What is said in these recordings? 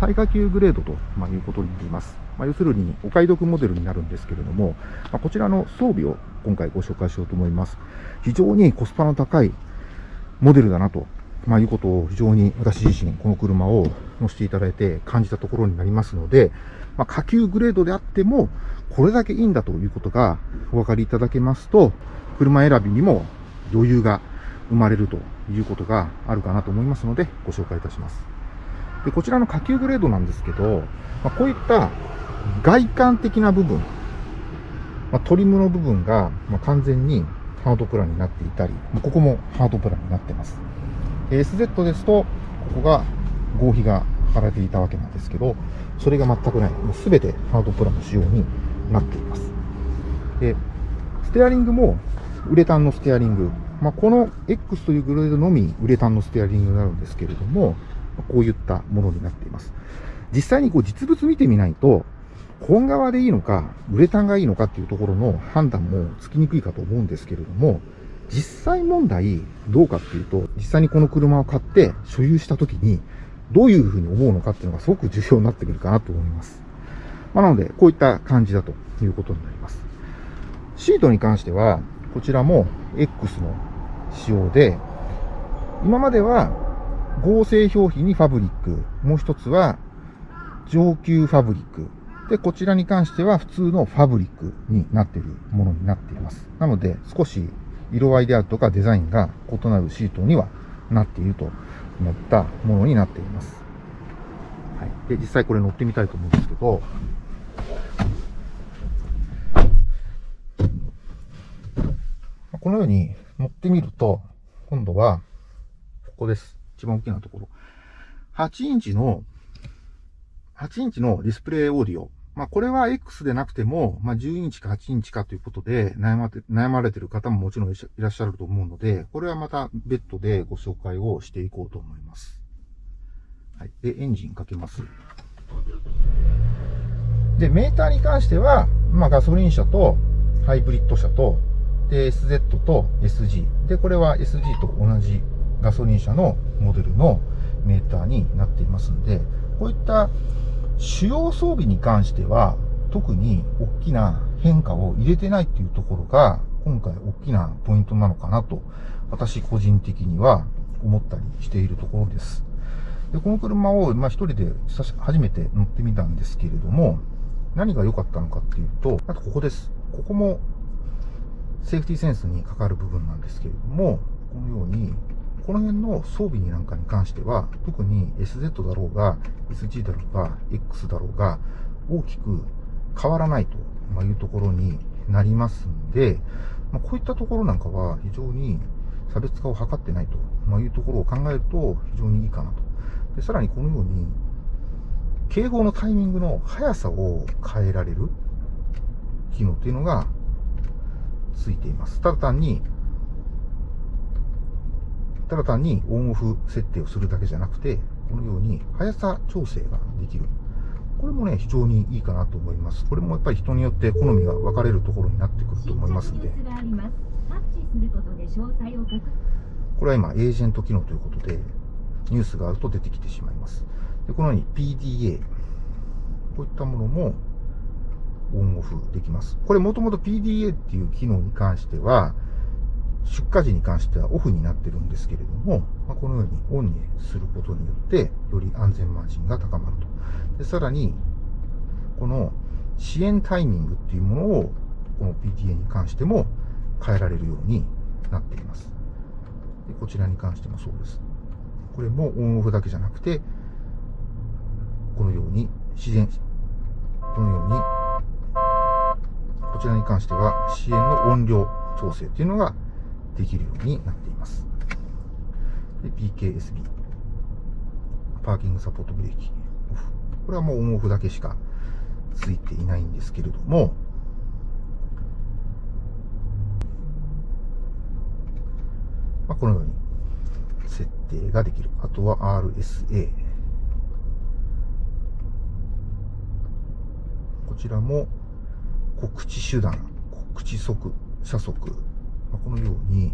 最下級グレードと、まいうことになります。まあ、要するに、お買い得モデルになるんですけれども、まあ、こちらの装備を今回ご紹介しようと思います。非常にコスパの高いモデルだなと、まあ、いうことを非常に私自身、この車を乗せていただいて感じたところになりますので、まあ、下級グレードであっても、これだけいいんだということがお分かりいただけますと、車選びにも余裕が生まれるということがあるかなと思いますので、ご紹介いたします。で、こちらの下級グレードなんですけど、まあ、こういった外観的な部分、まあ、トリムの部分が、ま完全にハードプランになっていたり、ここもハードプランになってます。SZ ですと、ここが合皮が貼られていたわけなんですけど、それが全くない。もう全てハードプランの仕様になっています。で、ステアリングもウレタンのステアリング。まあ、この X というグレードのみウレタンのステアリングになるんですけれども、こういったものになっています。実際にこう実物見てみないと、本革でいいのか、ウレタンがいいのかっていうところの判断もつきにくいかと思うんですけれども、実際問題どうかっていうと、実際にこの車を買って所有した時に、どういうふうに思うのかっていうのがすごく重要になってくるかなと思います。まあ、なので、こういった感じだということになります。シートに関しては、こちらも X の仕様で、今までは合成表皮にファブリック、もう一つは上級ファブリック。で、こちらに関しては普通のファブリックになっているものになっています。なので、少し色合いであるとかデザインが異なるシートにはなっているといったものになっています。はい。で、実際これ乗ってみたいと思うんですけど、このように乗ってみると、今度は、ここです。一番大きなところ。8インチの8インチのディスプレイオーディオ。まあ、これは X でなくても、まあ、10インチか8インチかということで悩まて、悩まれてる方ももちろんいらっしゃると思うので、これはまた別途でご紹介をしていこうと思います。はい。で、エンジンかけます。で、メーターに関しては、まあ、ガソリン車とハイブリッド車と、で、SZ と SG。で、これは SG と同じガソリン車のモデルのメーターになっていますので、こういった主要装備に関しては、特に大きな変化を入れてないっていうところが、今回大きなポイントなのかなと、私個人的には思ったりしているところです。で、この車を、まあ、一人で初めて乗ってみたんですけれども、何が良かったのかっていうと、あとここです。ここもセーフティーセンスにかかる部分なんですけれども、このようにこの辺の装備になんかに関しては、特に SZ だろうが、SG だろうが、X だろうが、大きく変わらないというところになりますんで、まあ、こういったところなんかは非常に差別化を図ってないというところを考えると非常にいいかなと。でさらにこのように、警報のタイミングの速さを変えられる機能っていうのがついています。ただ単にただ単にオンオフ設定をするだけじゃなくて、このように速さ調整ができる。これもね、非常にいいかなと思います。これもやっぱり人によって好みが分かれるところになってくると思いますんで。これは今、エージェント機能ということで、ニュースがあると出てきてしまいます。でこのように PDA、こういったものもオンオフできます。これもともと PDA っていう機能に関しては、出荷時に関してはオフになってるんですけれども、まあ、このようにオンにすることによって、より安全マージンが高まると。でさらに、この支援タイミングっていうものを、この PTA に関しても変えられるようになっています。でこちらに関してもそうです。これもオンオフだけじゃなくて、このように自然、このように、こちらに関しては支援の音量調整っていうのができるようになっています。PKSB。パーキングサポートブレーキ。オフ。これはもうオンオフだけしかついていないんですけれども、まあ、このように設定ができる。あとは RSA。こちらも告知手段、告知速、車速、まあ、このように、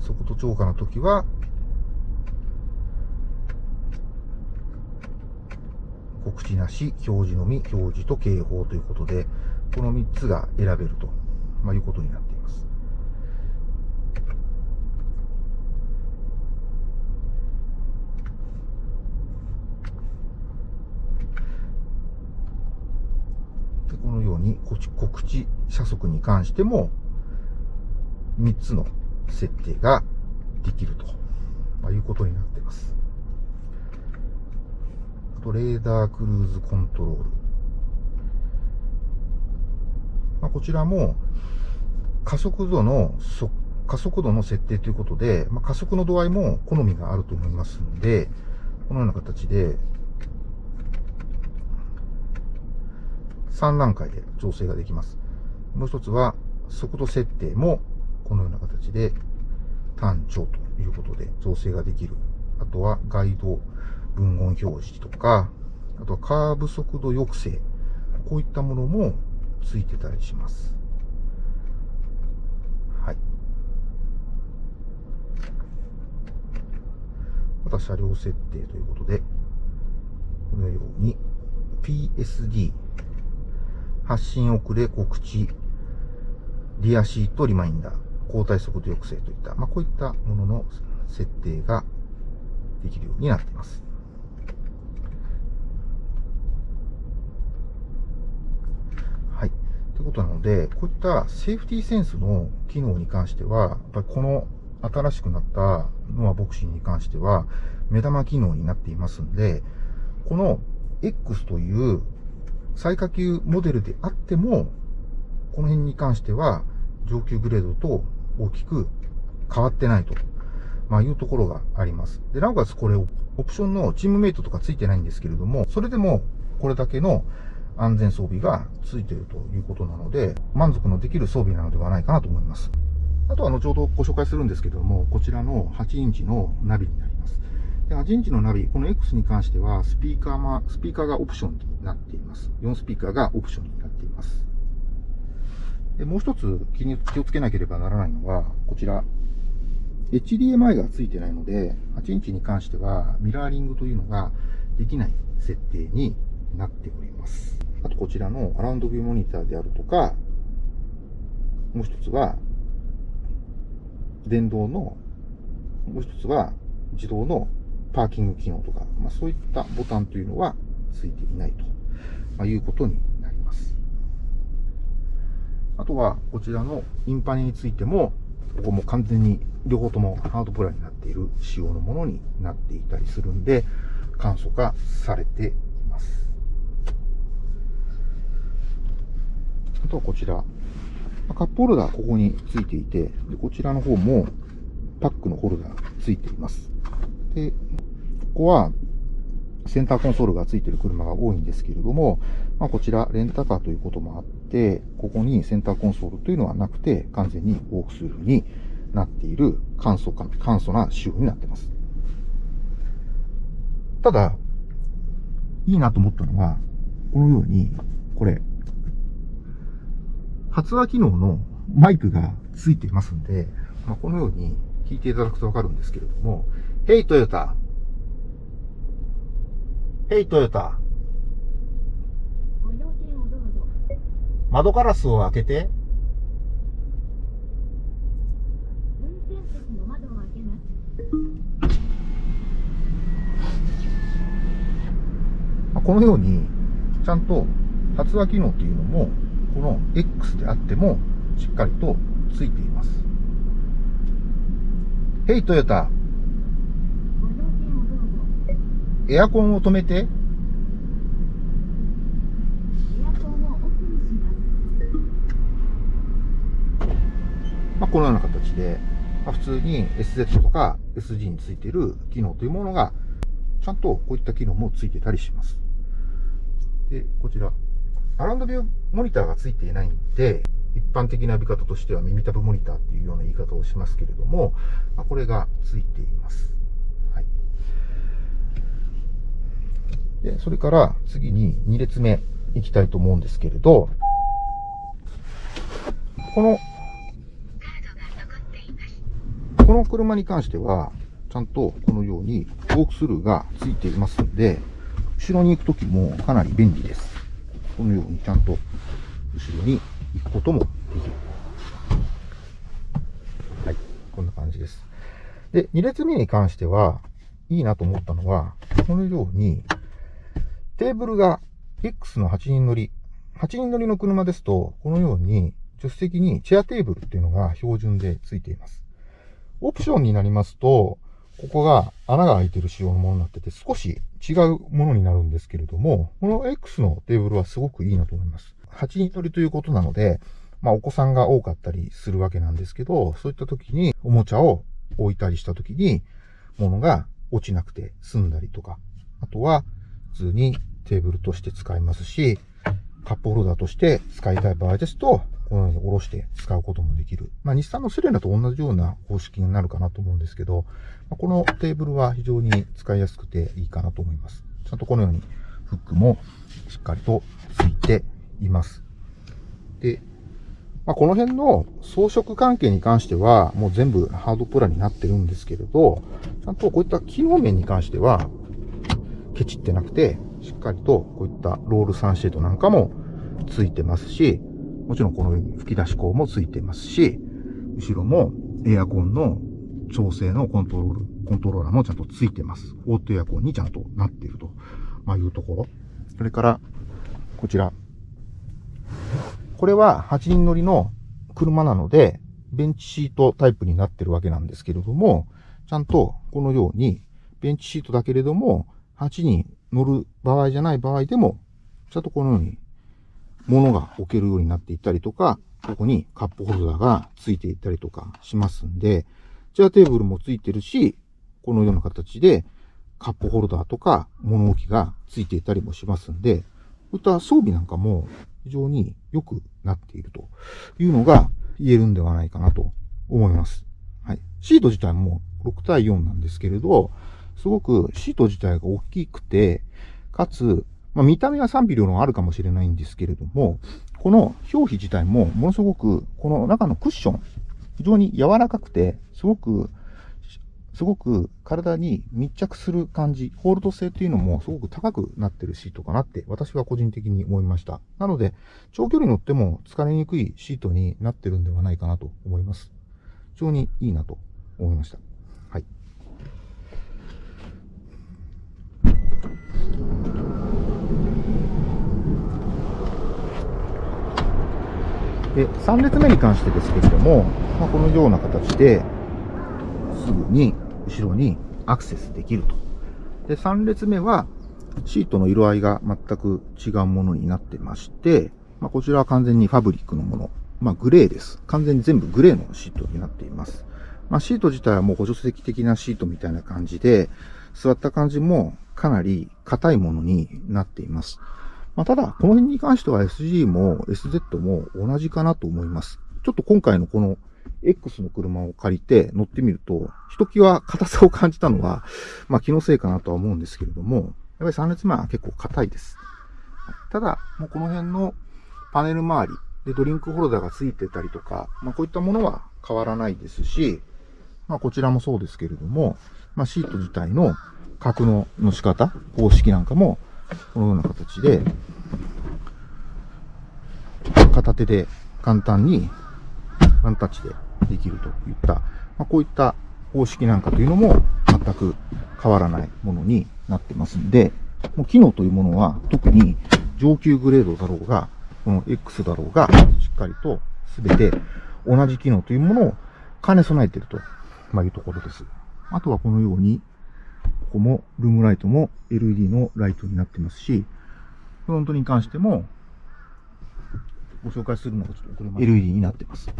速度超過の時は、告知なし、表示のみ、表示と警報ということで、この3つが選べると、まあ、いうことになっています。このように告知車速に関しても3つの設定ができると、ま、いうことになっています。あと、レーダークルーズコントロール。まあ、こちらも加速度の加速度の設定ということで、まあ、加速の度合いも好みがあると思いますので、このような形で、3段階で調整ができます。もう一つは、速度設定もこのような形で単調ということで調整ができる。あとはガイド文言表示とか、あとはカーブ速度抑制。こういったものもついてたりします。はい。また車両設定ということで、このように PSD 発信遅れ告知リアシートリマインダー交代速度抑制といった、まあ、こういったものの設定ができるようになっています。はい。ということなので、こういったセーフティーセンスの機能に関しては、やっぱりこの新しくなったノアボクシンに関しては、目玉機能になっていますんで、この X という最下級モデルであっても、この辺に関しては上級グレードと大きく変わってないと、まあ、いうところがあります。で、なおかつこれ、オプションのチームメイトとかついてないんですけれども、それでもこれだけの安全装備がついているということなので、満足のできる装備なのではないかなと思います。あとは後ほどご紹介するんですけれども、こちらの8インチのナビになります。8インチのナビ、この X に関しては、スピーカーま、スピーカーがオプションになっています。4スピーカーがオプションになっています。で、もう一つ気に気をつけなければならないのは、こちら。HDMI がついてないので、8インチに関してはミラーリングというのができない設定になっております。あとこちらのアラウンドビューモニターであるとか、もう一つは、電動の、もう一つは自動のパーキング機能とか、まあ、そういったボタンというのはついていないと、ま、いうことになりますあとは、こちらのインパネについても、ここも完全に両方ともハードプラになっている仕様のものになっていたりするんで、簡素化されています。あとはこちら。カップホルダーここについていて、でこちらの方もパックのホルダーついています。で、ここはセンターコンソールがついてる車が多いんですけれども、まあ、こちらレンタカーということもあって、ここにセンターコンソールというのはなくて、完全にウォークスルーになっている簡素か簡素な仕様になってます。ただ、いいなと思ったのは、このように、これ、発話機能のマイクがついていますんで、まあ、このように聞いていただくとわかるんですけれども、Hey トヨタヘイトヨタ。窓ガラスを開けて。このように、ちゃんと発話機能というのも、この X であっても、しっかりとついています。ヘイトヨタ。エアコンを止めて。まあ、このような形で、まあ、普通に SZ とか SG についている機能というものが、ちゃんとこういった機能もついてたりします。で、こちら、アラウンドビューモニターがついていないんで、一般的な呼び方としては耳たぶモニターっていうような言い方をしますけれども、まあ、これがついています。で、それから次に2列目行きたいと思うんですけれど、この、この車に関しては、ちゃんとこのようにウォークスルーがついていますので、後ろに行くときもかなり便利です。このようにちゃんと後ろに行くこともできる。はい。こんな感じです。で、2列目に関しては、いいなと思ったのは、このように、テーブルが X の8人乗り。8人乗りの車ですと、このように、助手席にチェアテーブルっていうのが標準で付いています。オプションになりますと、ここが穴が開いてる仕様のものになってて、少し違うものになるんですけれども、この X のテーブルはすごくいいなと思います。8人乗りということなので、まあお子さんが多かったりするわけなんですけど、そういった時におもちゃを置いたりした時に、物が落ちなくて済んだりとか、あとは普通にテーブルとして使えますし、カップホルダーとして使いたい場合ですと、このように下ろして使うこともできる。まあ、日産のセレナと同じような方式になるかなと思うんですけど、まあ、このテーブルは非常に使いやすくていいかなと思います。ちゃんとこのようにフックもしっかりとついています。で、まあ、この辺の装飾関係に関しては、もう全部ハードプランになってるんですけれど、ちゃんとこういった機能面に関しては、ケチってなくて、しっかりとこういったロールサンシェードなんかもついてますし、もちろんこのように吹き出し口もついてますし、後ろもエアコンの調整のコントロール、コントローラーもちゃんとついてます。オートエアコンにちゃんとなっていると、ま、いうところ。それから、こちら。これは8人乗りの車なので、ベンチシートタイプになってるわけなんですけれども、ちゃんとこのように、ベンチシートだけれども、8人乗る場合じゃない場合でも、ちゃんとこのように物が置けるようになっていったりとか、ここにカップホルダーが付いていたりとかしますんで、チェアテーブルも付いてるし、このような形でカップホルダーとか物置が付いていたりもしますんで、こういった装備なんかも非常に良くなっているというのが言えるんではないかなと思います。はい。シート自体も6対4なんですけれど、すごくシート自体が大きくて、かつ、まあ、見た目は賛否両論あるかもしれないんですけれども、この表皮自体もものすごく、この中のクッション、非常に柔らかくて、すごく、すごく体に密着する感じ、ホールド性っていうのもすごく高くなってるシートかなって私は個人的に思いました。なので、長距離乗っても疲れにくいシートになってるんではないかなと思います。非常にいいなと思いました。はい。で、3列目に関してですけれども、まあ、このような形で、すぐに後ろにアクセスできると。で、3列目は、シートの色合いが全く違うものになってまして、まあ、こちらは完全にファブリックのもの。まあ、グレーです。完全に全部グレーのシートになっています。まあ、シート自体はもう補助席的なシートみたいな感じで、座った感じもかなり硬いものになっています。まあ、ただ、この辺に関しては SG も SZ も同じかなと思います。ちょっと今回のこの X の車を借りて乗ってみると、ひときわ硬さを感じたのは、まあ気のせいかなとは思うんですけれども、やっぱり3列前は結構硬いです。ただ、もうこの辺のパネル周りでドリンクホルダーが付いてたりとか、まあこういったものは変わらないですし、まあこちらもそうですけれども、まあシート自体の格納の仕方、方式なんかもこのような形で、片手で簡単にワンタッチでできるといった、まあ、こういった方式なんかというのも全く変わらないものになってますんで、もう機能というものは特に上級グレードだろうが、この X だろうが、しっかりと全て同じ機能というものを兼ね備えていると、ま、いうところです。あとはこのようにここも、ルームライトも LED のライトになってますし、フロントに関しても、ご紹介するのがちょっと遅れま LED になってます。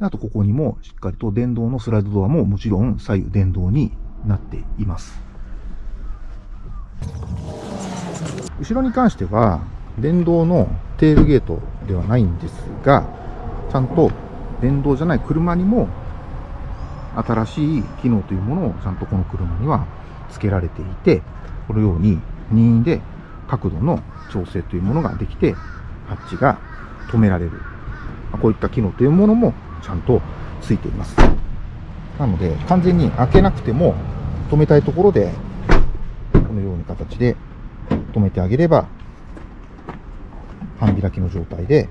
あと、ここにもしっかりと電動のスライドドアももちろん左右電動になっています。後ろに関しては、電動のテールゲートではないんですが、ちゃんと電動じゃない車にも新しい機能というものをちゃんとこの車には付けられていて、このように任意で角度の調整というものができて、ハッチが止められる。こういった機能というものもちゃんと付いています。なので、完全に開けなくても止めたいところで、このような形で止めてあげれば、半開きの状態で、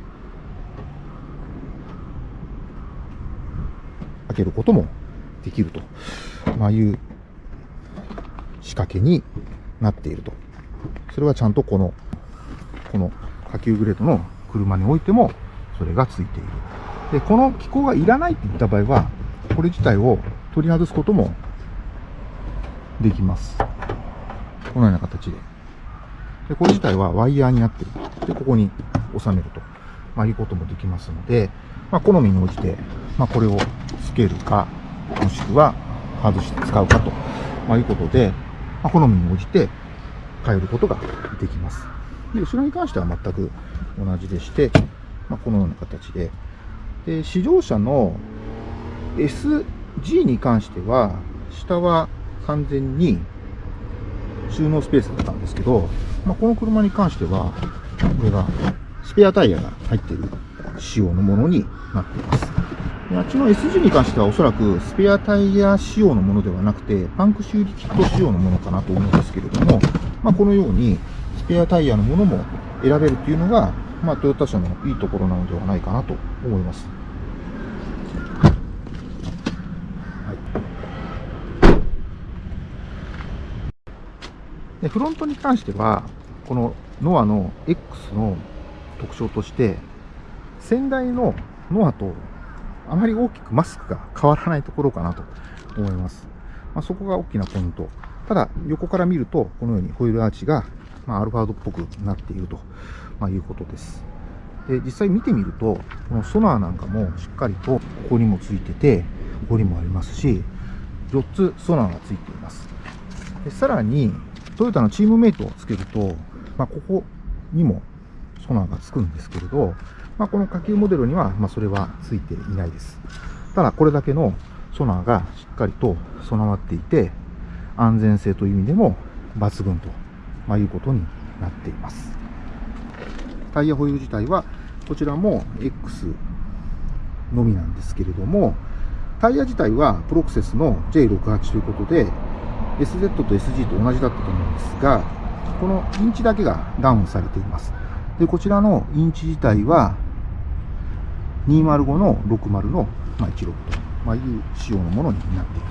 開けることもできると、まあ、いう仕掛けになっていると。それはちゃんとこの、この下級グレードの車においても、それがついている。で、この機構がいらないって言った場合は、これ自体を取り外すこともできます。このような形で。で、これ自体はワイヤーになっている。で、ここに収めると、まあ、いうこともできますので、まあ、好みに応じて、まあ、これをつけるか、もしくは外して使うかと、まあ、いうことで、まあ、好みに応じて変えることができます。で、後ろに関しては全く同じでして、まあ、このような形で、で、試乗車の SG に関しては、下は完全に収納スペースだったんですけど、まあ、この車に関しては、これがスペアタイヤが入っている仕様のものになっています。あっちの SG に関してはおそらくスペアタイヤ仕様のものではなくて、パンク修理キット仕様のものかなと思うんですけれども、まあ、このようにスペアタイヤのものも選べるというのが、まあ、トヨタ車のいいところなのではないかなと思います。でフロントに関しては、このノアの X の特徴として、先代のノアとあまり大きくマスクが変わらないところかなと思います。まあ、そこが大きなポイント。ただ、横から見ると、このようにホイールアーチが、まあ、アルファードっぽくなっていると、まあ、いうことです。で、実際見てみると、このソナーなんかもしっかりとここにもついてて、ここにもありますし、4つソナーがついています。でさらに、トヨタのチームメイトをつけると、まあ、ここにもソナーがつくんですけれど、まあ、この下級モデルには、まあ、それはついていないです。ただ、これだけのソナーがしっかりと備わっていて、安全性という意味でも抜群と、まあ、いうことになっています。タイヤホイール自体は、こちらも X のみなんですけれども、タイヤ自体はプロクセスの J68 ということで、SZ と SG と同じだったと思うんですが、このインチだけがダウンされています。で、こちらのインチ自体は、205の60の、ま、16と、ま、いう仕様のものになっている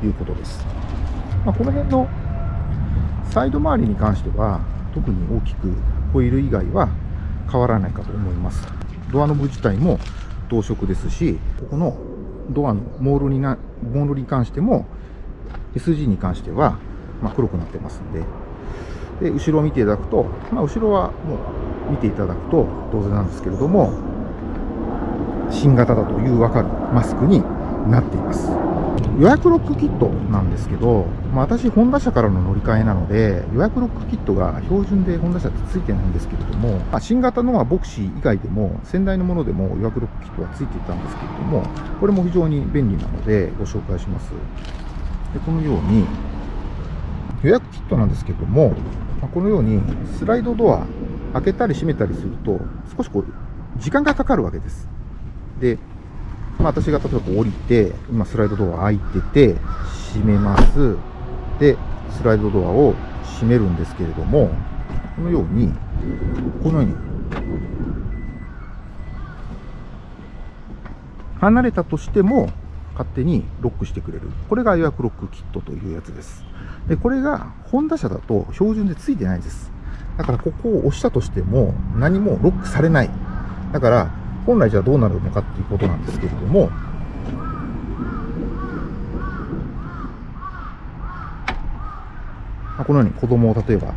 ということです。まあ、この辺のサイド周りに関しては、特に大きくホイール以外は変わらないかと思います。ドアノブ自体も同色ですし、ここのドアのモールにな、モールに関しても SG に関しては、ま、黒くなってますんで、で、後ろを見ていただくと、まあ、後ろはもう見ていただくと当然なんですけれども、新型だというわかるマスクになっています。予約ロックキットなんですけど、まあ、私、ホンダ社からの乗り換えなので、予約ロックキットが標準でホンダ社ってついてないんですけれども、まあ、新型のはボクシー以外でも、先代のものでも予約ロックキットはついていたんですけれども、これも非常に便利なのでご紹介します。でこのように、予約キットなんですけども、まこのようにスライドドア開けたり閉めたりすると少しこう時間がかかるわけです。で、まあ、私が例えば降りて、今スライドドア開いてて、閉めます。で、スライドドアを閉めるんですけれども、このように、このように、離れたとしても、勝手にロックしてくれる。これが予約ロックキットというやつです。で、これが、ホンダ車だと標準で付いてないです。だからここを押したとしても何もロックされない。だから、本来じゃあどうなるのかっていうことなんですけれども、このように子供を例えば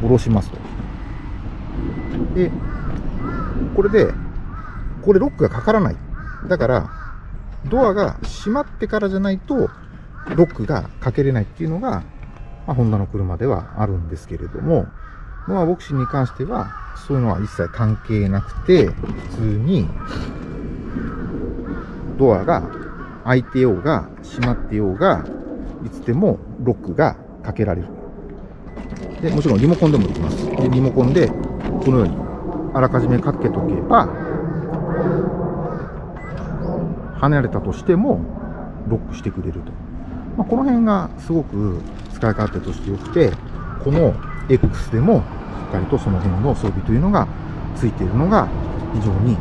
下ろしますと。で、これで、これロックがかからない。だから、ドアが閉まってからじゃないと、ロックがかけれないっていうのが、まあ、ホンダの車ではあるんですけれども、ノアボクシーに関しては、そういうのは一切関係なくて、普通に、ドアが開いてようが、閉まってようが、いつでもロックがかけられる。で、もちろんリモコンでもできます。で、リモコンで、このように、あらかじめかけとけば、離れたとしても、ロックしてくれると。まあ、この辺がすごく使い勝手として良くて、この X でもかりとその辺の装備というのがついているのが非常に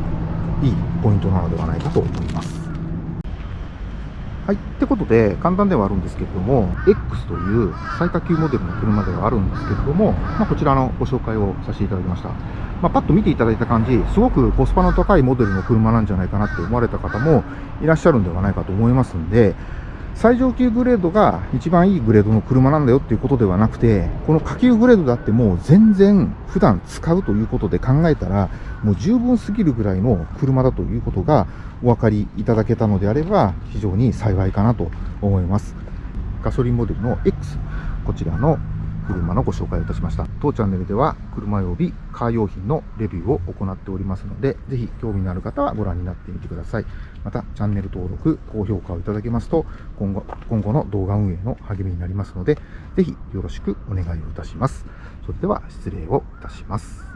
いいポイントなのではないかと思います。はい。ってことで、簡単ではあるんですけれども、X という最下級モデルの車ではあるんですけれども、まあ、こちらのご紹介をさせていただきました。まあ、パッと見ていただいた感じ、すごくコスパの高いモデルの車なんじゃないかなって思われた方もいらっしゃるんではないかと思いますんで、最上級グレードが一番いいグレードの車なんだよっていうことではなくて、この下級グレードだってもう全然普段使うということで考えたら、もう十分すぎるぐらいの車だということがお分かりいただけたのであれば、非常に幸いかなと思います。ガソリンモデルの X、こちらの車のご紹介をいたしました。当チャンネルでは車用びカー用品のレビューを行っておりますので、ぜひ興味のある方はご覧になってみてください。また、チャンネル登録、高評価をいただけますと、今後今後の動画運営の励みになりますので、ぜひよろしくお願いをいたします。それでは失礼をいたします。